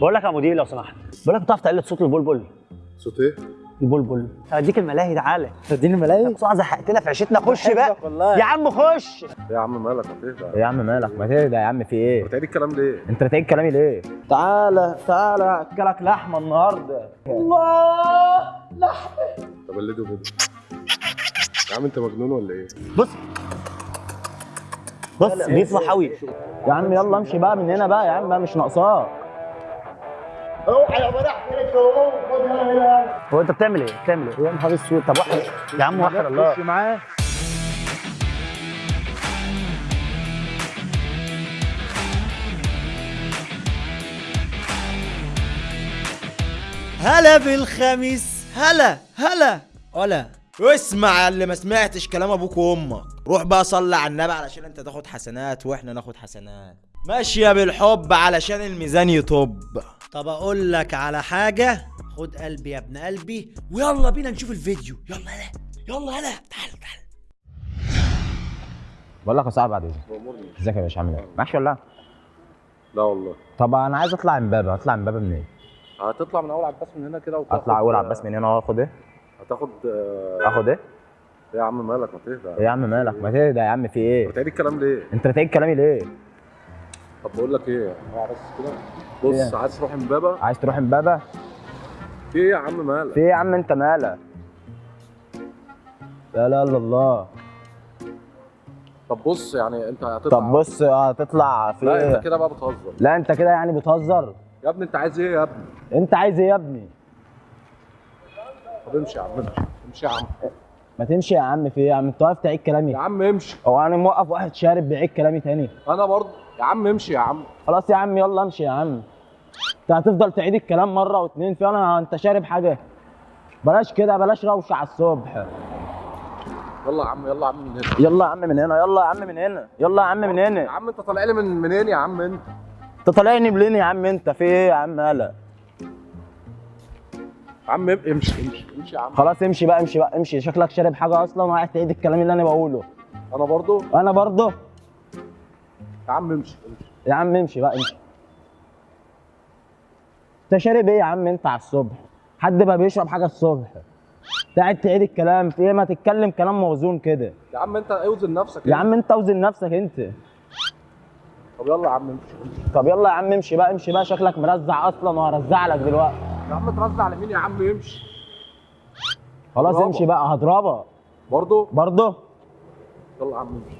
بقول لك يا مدير لو سمحت. بقول لك بتعرف تقلد صوت البلبل؟ صوت إيه؟ البلبل. هديك الملاهي تعالى. تديني ملاهي بسرعة زهقتنا في عيشتنا. خش بقى. والله. يا عم خش. يا عم مالك؟ هتهدى يا عم مالك؟ ما تهدى يا عم في إيه؟ بتعيد الكلام ليه؟ انت بتعيد كلامي ليه؟ تعالى تعالى اكلك لحمة النهارده. طب قلده كده يا عم انت مجنون ولا إيه؟ بص. بص بيسمع حوي. يا عم يلا امشي بقى من هنا بقى يا عم بقى مش ناقصاك. هو انت بتعمل إيه؟ بتعمل إيه؟ يا نهار اسود. طب واحد. يا عم وحد الله خش معاه. هلا بالخميس. هلا هلا. ولا واسمع يا اللي ما سمعتش كلام أبوك وامك. روح بقى صلي على النبي علشان انت تاخد حسنات وإحنا ناخد حسنات. ماشية بالحب علشان الميزان يطب. طب أقول لك على حاجة. خد قلبي يا ابن قلبي. ويلا بينا نشوف الفيديو. يلا هلا. يلا هلا. تعال تعال. بقول لك يا صاحبي بعد اذنك ازيك يا باشا؟ عامل إيه؟ ماشي ولا؟ لا؟ لا والله. طب أنا عايز أطلع امبابه اطلع امبابه منين؟ هتطلع من أول عباس من هنا كده وتاخد اطلع أول عباس من هنا وآخد إيه؟ هتاخد آه، آخد إيه؟ يا عم مالك؟ هتهدى إيه يا عم مالك؟ ما تهدى يا عم. في إيه؟ بتعيد الكلام ليه؟ أنت بتعيد كلامي ليه؟ طب بقول لك إيه؟ اوعى بس كده. بص إيه؟ عايز تروح امبابة؟ عايز تروح امبابة؟ في إيه يا عم مالك؟ في إيه يا عم انت مالك؟ لا لا إلا الله. طب بص يعني انت هتطلع طب بص هتطلع في لا إيه؟ انت كده بقى بتهزر. لا انت كده يعني بتهزر. يا ابني انت عايز إيه يا ابني؟ انت عايز إيه يا ابني؟ طب امشي يا عم امشي امشي يا عم. ما تمشي يا عم في إيه يا عم؟ انت واقف تعيد كلامي. يا عم امشي. هو أنا موقف واحد شارب بيعيد كلامي تاني. أنا برضه. يا عم امشي يا عم خلاص يا عم يلا امشي يا عم انت هتفضل تعيد الكلام مره واتنين في أنا انت شارب حاجة بلاش كده بلاش روشه على الصبح يلا يا عم يلا يا عم من هنا يلا يا عم من هنا يلا يا عم من هنا يلا يا عم من يا هنا عم انت طالع لي من منين يا عم انت؟ انت طالعني منين يا عم انت في إيه يا عم هلا يا عم امشي امشي امشي يا عم خلاص امشي بقى امشي بقى امشي شكلك شارب حاجة أصلا وقاعد تعيد الكلام اللي أنا بقوله أنا برضه أنا برضه يا عم امشي يا عم امشي بقى امشي. انت شارب إيه يا عم؟ انت على الصبح. حد بقى بيشرب حاجة الصبح. قاعد تعيد الكلام. في إيه؟ ما تتكلم كلام موزون كده. يا عم انت اوزن نفسك يا عم انت اوزن نفسك انت. طب يلا يا عم امشي. طب يلا يا عم امشي بقى امشي بقى. شكلك مرزع أصلا وهرزع لك دلوقتي. يا عم ترزع على مين يا عم؟ امشي. خلاص. امشي بقى هضربك برضه؟ برضه؟ يلا يا عم امشي.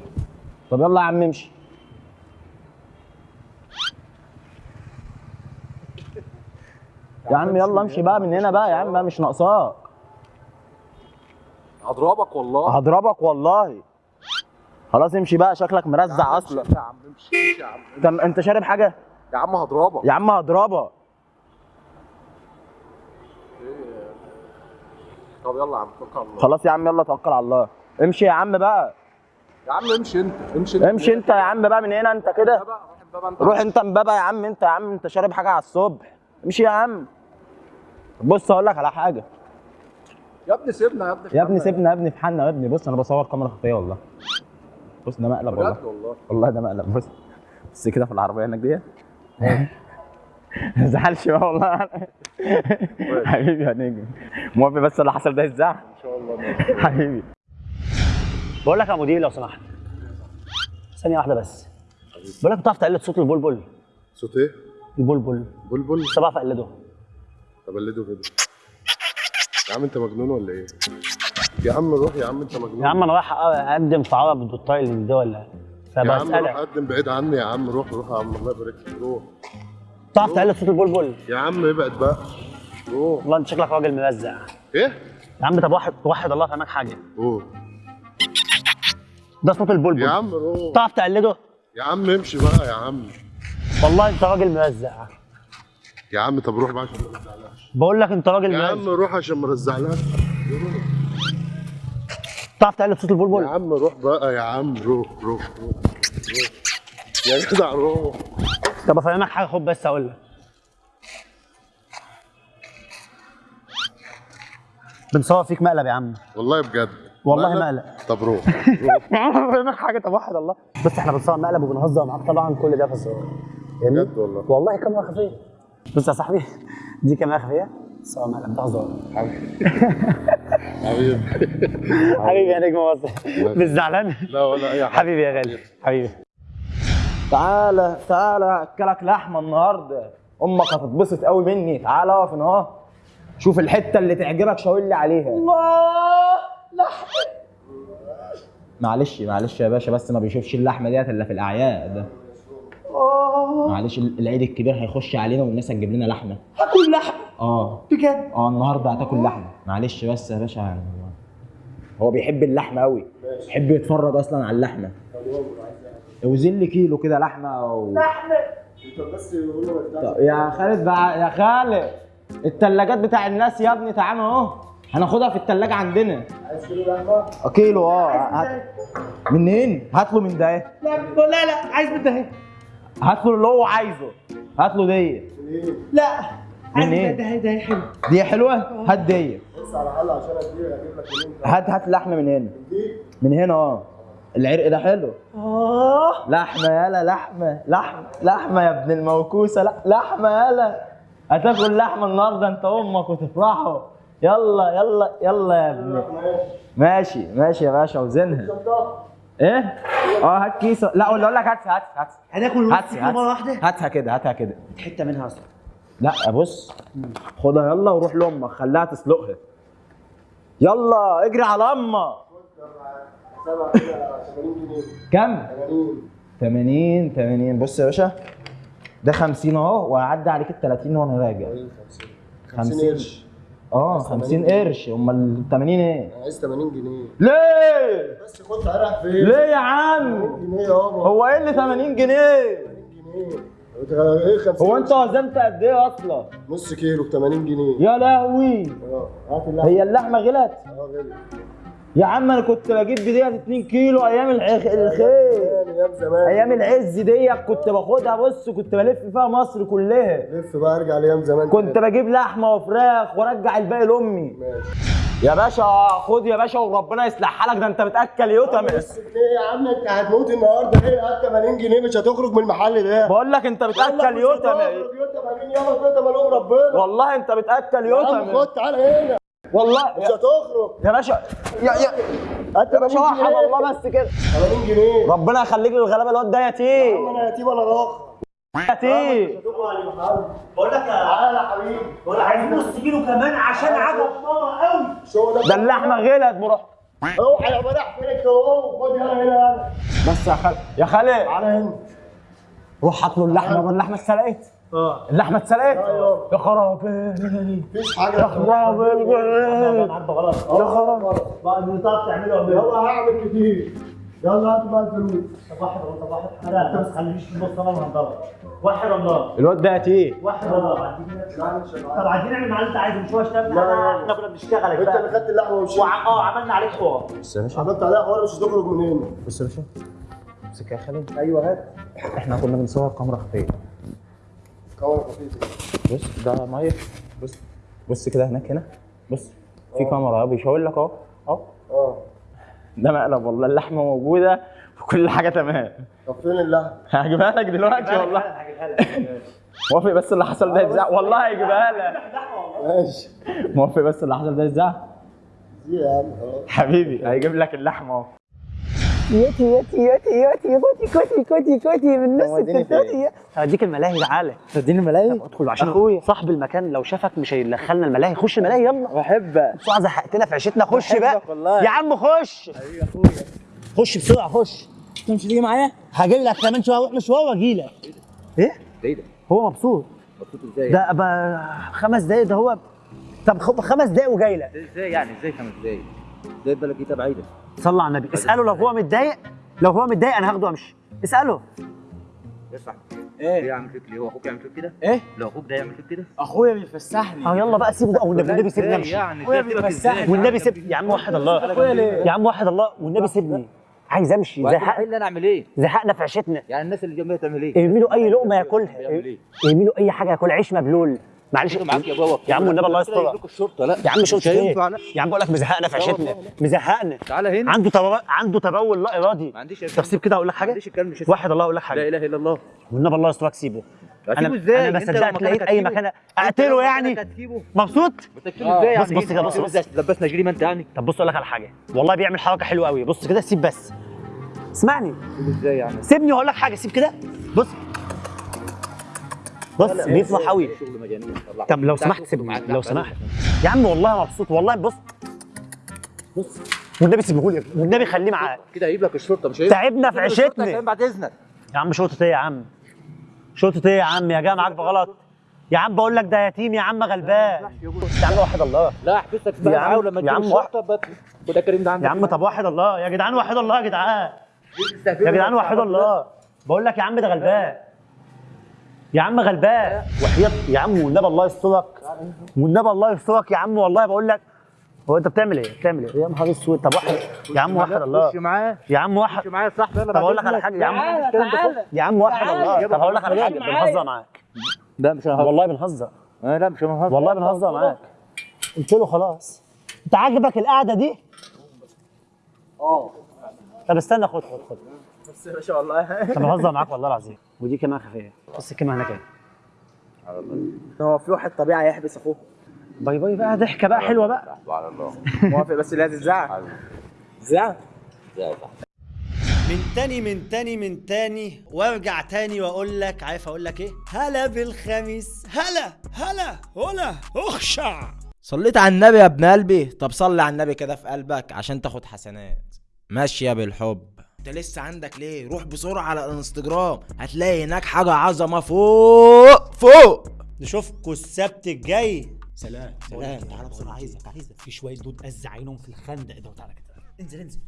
طب يلا يا عم امشي. يا عم يلا امشي بقى من هنا بقى يا عم مش ناقصاك. هضربك والله. هضربك والله. خلاص امشي بقى شكلك مرزع أصلا. يا عم امشي يا عم انت انت شارب حاجة؟ يا عم هضربك. يا عم هضربك. طب يلا يا عم توكل على الله. خلاص يا عم يلا توكل على الله. امشي يا عم بقى. يا عم امشي انت امشي انت. امشي انت يا عم بقى من هنا انت كده. روح انت روح انت امبابه يا عم انت يا عم انت شارب حاجة على الصبح. امشي يا عم. بص أقول لك على حاجة. يا ابني سيبنا يا ابني يا ابني سيبنا يا ابني. في حالنا يا ابني. بص أنا بصور كاميرا خفية والله. بص ده مقلب والله. والله؟ والله ده مقلب. بص. بص كده في العربية هناك دي ما تزعلش بقى والله. حبيبي يا نجم موافق بس اللي حصل ده يزعل إن شاء الله. حبيبي. بقول لك يا مدير لو سمحت. ثانية واحدة بس. بقول لك بتعرف تقلد صوت البلبل؟ صوت إيه؟ البلبل. بلبل؟ انت بعرف اقلده طب قلده كده. يا عم انت مجنون ولا إيه؟ يا عم روح يا عم انت مجنون. يا عم أنا رايح اقدم في عرب ال talent ده ولا؟ يا عم روح فبسالك قدم بعيد عني يا عم روح روح يا عم الله يبارك فيك روح. بتعرف تقلد صوت البلبل؟ يا عم ابعد بقى. روح. والله انت شكلك راجل موزع. إيه؟ يا عم طب واحد توحد الله فهمك حاجة. روح ده صوت البلبل. يا عم روح. بتعرف تقلده يا عم امشي بقى يا عم. والله انت راجل موزع يا عم طب روح بقى عشان ما ارزعلكش بقول لك انت راجل يا عم موزع روح عشان ما ارزعلكش بتعرف تقلد صوت يا البلبل عم روح بقى يا عم روح روح روح روح. يا جدع روح. طب افهمك حاجة خد بس أقول لك. بنصور فيك مقلب يا عم. والله بجد. والله مقلب. طب روح. افهمك حاجة طب واحد الله. بس إحنا بنصور مقلب وبنهزر معاك طبعا كل ده في الصور؟ بجد والله. والله كاميرا خفية. بص يا صاحبي دي كاميرا خفية. بس هو مقلب ده هزار حبيبي. حبيبي يا نجم مصر. مش زعلان؟ لا ولا أي حاجة. حبيبي يا غالي. حبيبي. تعالى تعالى أكلك لحمة النهارده. أمك هتتبسط قوي مني. تعالى اقف هنا اهو. شوف الحتة اللي تعجبك شاور لي عليها. الله! لحمة. معلش معلش يا باشا بس ما بيشوفش اللحمة ديت إلا في الأعياد. معلش العيد الكبير هيخش علينا والناس هتجيب لنا لحمة. هاكل لحم آه. بجد؟ آه النهارده هتاكل لحمة. معلش بس يا باشا يعني هو بيحب اللحمة قوي بيحب يتفرج أصلا على اللحمة. اوزن لي كيلو كده لحمة و... بس يقول له طب يا خالد بقى يا خالد التلاجات بتاع الناس يا ابني تعالى أهو. هناخدها في التلاجة عندنا. عايز كيلو لحمه كيلو آه منين؟ هات له من ده. لا لا لا عايز من ده هات له اللي هو عايزه. هات له دي. لا من إيه؟ ده ده حلو دي حلوة؟ هات دي. بص على حل عشان اديك أجيب لك منين هات هات لحمة من هنا. من هنا آه. العرق ده حلو. آه. لحمة يالا لحمة. لحمه لحمة يا ابن الموكوسة. لحمة يالا هتاكل لحمة النهارده انت أمك وتفرحوا. يلا يلا يلا يا ابني. ماشي ماشي يا باشا وزنها. إيه؟ آه هات كيسة. لا أقول لك هات هات هات هناكل هات نص كيلو مرة واحدة؟ هاتها كده هاتها كده. حتة منها أصلا. لا بص. خدها يلا وروح لأمك خليها تسلقها. يلا اجري على أمك سبعة كده 80 جنيه كم؟ 80 80 80 بص يا باشا ده 50 أهو وهعدي عليك ال 30 وأنا راجع. 50 قرش. آه 50 قرش أمال ال 80 إيه؟ أنا عايز 80 جنيه ليه؟ بس خد رايح فين؟ ليه يا عم؟ 80 جنيه يابا هو إيه اللي 80 جنيه؟ 80 جنيه إيه 50 هو أنت وزنت قد إيه أصلا؟ نص كيلو ب 80 جنيه يا لهوي آه هات اللحمة هي اللحمة غلت؟ آه غالي يا عم أنا كنت بجيب بديت 2 كيلو أيام الخير أيام زمان. أيام العز ديت كنت باخدها بص كنت بلف فيها مصر كلها. لف بقى أرجع لأيام زمان كنت بجيب لحمة وفراخ وأرجع الباقي لأمي. ماشي. يا باشا خد يا باشا وربنا يصلح حالك ده أنت بتأكل يوتم بس يا عم؟ أنت هتموت النهارده إيه هات 80 جنيه مش هتخرج من المحل ده. بقول لك أنت بتأكل يوتم يوتا 80 يابا كده ملوم ربنا. والله أنت بتأكل يا عم يوتم خد تعالى هنا. والله مش هتخرج يا باشا يا يا هات يا باشا 80 وحد جنيه. الله بس كده. 80 جنيه. ربنا يخليك للغلابة الواد ده يا عم يتيم أنا يتيم ولا راخ يتيم بقول لك يا تعالى يا حبيبي. بقول لك عايز نص كيلو كمان عشان عجب. ماما قوي. ده؟ اللحمة غلت بروح. اوعى يا فين انت اهو خد هنا هنا بس يا خالد يا خالد تعالى هنا. روح هات له اللحمة. اللحمه اتسلقت آه. اللحمه اتسلقت يا خرابي. مفيش حاجة. يا خرابي. يا خرابي بقى اللي تعرف تعمله يلا هعمل كتير. يلا هات بقى الفلوس. طب واحد طب واحد أنا انت ما تخلينيش في النص أنا وهنضرب واحد الله الواد ده يتيم واحد الله طب عايزين نعمل مع اللي انت عايزه مش هو اشتغل. إحنا كنا بنشتغل يا انت اللي خدت اللحمة ومشيت. آه عملنا عليك حوار. بص يا باشا. عملت عليها حوار مش هتخرج من هنا بص يا باشا. امسك يا خالد. أيوه هات. إحنا كنا بنصور كاميرا خفية. بص ده مية. بص بص كده هناك هنا. بص في كاميرا اهو بيشاور لك أهو. أهو. آه. ده مقلب والله اللحمة موجودة وكل حاجة تمام. طب فين اللحمه؟ هجيبها لك دلوقتي والله. موافق بس اللي حصل ده يتذاع والله هيجيبها لك. ماشي. موافق بس اللي حصل ده عم خلاص. حبيبي هيجيب لك اللحمة أهو. ياتي ياتي ياتي ياتي كوتي كوتي كوتي كوتي من نص وديني التلتاتي هديك الملاهي تعالى. تديني ملاهي ادخل عشان أخويا. صاحب المكان لو شافك مش هيدخلنا الملاهي. خش الملاهي يلا. بحبك. بسرعة زهقتنا في عيشتنا. خش بقى. والله. يا عم خش. خش بسرعة خش. انت مش هتيجي معايا؟ هاجي لك كمان شوية أروح مشوار واجي لك. إيه؟ إيه ده؟ هو مبسوط. مبسوط إزاي؟ ده أبقى خمس دقايق ده هو. طب خ- خمس دقايق وجاي لك. إزاي يعني؟ إزاي خمس دقايق؟ إزاي بالك إيه بعيدة؟ صلى على النبي. اسأله لو هو متضايق لو هو متضايق أنا هاخده وامشي اسأله. اسمع. إيه؟ إيه يعمل فيك ليه هو أخوك يعمل فيك كده؟ إيه؟ لو أخوك ده يعمل فيك كده؟ أخويا بيفسحني. آه يلا بقى سيبه بقى والنبي والنبي سيبني أمشي. يعني؟ تبقى بيفسحني. والنبي سيبني يا عم وحد الله. ليه؟ يا عم وحد الله. والنبي سيبني. عايز أمشي. زهق الحل أنا أعمل إيه؟ زهقنا في عيشتنا. يعني الناس اللي جنبي تعمل إيه؟ ارمي له أي لقمة ياكلها. إيه؟ ارمي له أي حاجة ياكل عيش مبلول. معلش معاك يا بابا. يا عم والنبي الله لكم الشرطة لا. يا عم هينفع لا يا عم بقول لك مزهقنا في عيشتنا. مزهقنا. تعالى هنا. عنده تبول عنده تبول لا إرادي. ما عنديش طب سيب كده أقول لك ما حاجة؟ عنديش الكلام مش واحد الله أقول لك لا حاجة إله إلا الله. والنبي الله يسترك سيبه أنا إزاي؟ أنا ما لو صدقت لقيت أي؟ مكان أقتله يعني. مبسوط؟ تسيبه إزاي بص- بص كده، بص- بص. لبسنا جريمه أنت يعني. طب بص أقول لك على حاجة. والله بيعمل حركة حلوة قوي بص كده سيب بس. اسمعني. إزاي يعني؟ سيبني وأقول لك حاجة سيب كده. بص. بص بيطمح قوي. طب لو سمحت سيبني لو سمحت. يا عم والله مبسوط والله. بص بص والنبي سيبهولي والنبي خليه معاك. كده هيجيب لك الشرطة مش هيجيب تعبنا في عيشتنا. بعد إذنك. يا عم شرطة إيه يا عم؟ شرطة إيه يا عم؟ يا جاي معاك بغلط؟ يا عم بقول لك ده يتيم يا عم غلبان. يا عم وحد الله. لا أحبسك يا بقى عم- معاه ولما يا تجيب عم الشرطة وده كريم ده عندك يا عم طب وحد الله. يا جدعان وحد الله يا جدعان. يا جدعان وحد الله. بقول لك يا عم ده غلبان. يا عم غلبان. وحياة يا عم والنبي الله يسترك. والنبي الله يسترك يا عم والله بقول لك. هو انت بتعمل إيه؟ بتعمل إيه؟ يا نهار اسود. طب واحد. يا عم وحد الله. خش معاه. يا عم وحد خش معاه يا صاحبي يلا طب أقول لك على. حاجة. يا عم. يا عم وحد الله. طب هقول لك على حاجة. بنهزر معاك. لا مش هنهزر. والله بنهزر. آه، لا مش هنهزر. والله بنهزر معاك. قلت له خلاص. انت عاجبك القعدة دي؟ آه. طب استنى خد خد خد. بس ما شاء الله طب بهزر معاك والله العظيم. ودي كمان خفية. بص الكلمة هناك اهي هو في واحد طبيعي هيحبس أخوه. باي باي بقى ضحكة بقى حلوة بقى. على الله. موافق بس لازم تزعق زعق من تاني من تاني من تاني وارجع تاني وأقول لك عارف أقول لك إيه؟ هلا بالخميس. هلا هلا هلا أخشع. صليت على النبي يا ابن قلبي؟ طب صلي على النبي كده في قلبك عشان تاخد حسنات. ماشية بالحب. انت لسه عندك ليه؟ روح بسرعة على الانستجرام هتلاقي هناك حاجة عظمة فوق فوق. نشوفكوا السبت الجاي سلام. سلام. تعالى بسرعة عايزك عايزك. في شوية دود أز عينهم في الخندق ده وتعالى كده. انزل انزل.